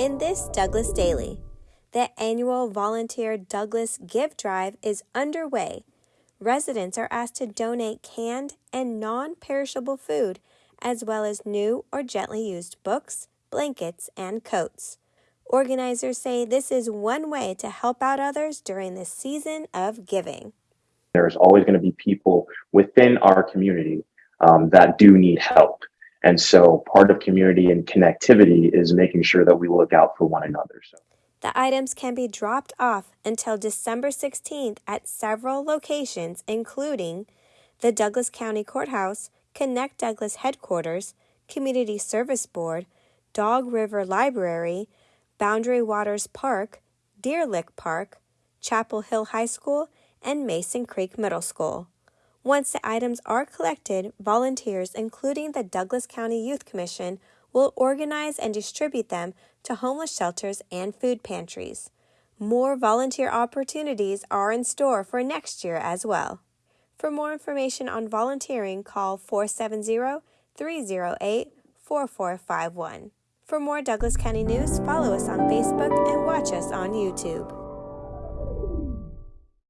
In this Douglas Daily, the annual volunteer Douglas Give Drive is underway. Residents are asked to donate canned and non perishable food, as well as new or gently used books, blankets, and coats. Organizers say this is one way to help out others during this season of giving. There's always going to be people within our community um, that do need help. And so part of community and connectivity is making sure that we look out for one another. So. The items can be dropped off until December 16th at several locations, including the Douglas County Courthouse, Connect Douglas Headquarters, Community Service Board, Dog River Library, Boundary Waters Park, Deer Lick Park, Chapel Hill High School, and Mason Creek Middle School. Once the items are collected, volunteers, including the Douglas County Youth Commission, will organize and distribute them to homeless shelters and food pantries. More volunteer opportunities are in store for next year as well. For more information on volunteering, call 470 308 4451. For more Douglas County news, follow us on Facebook and watch us on YouTube.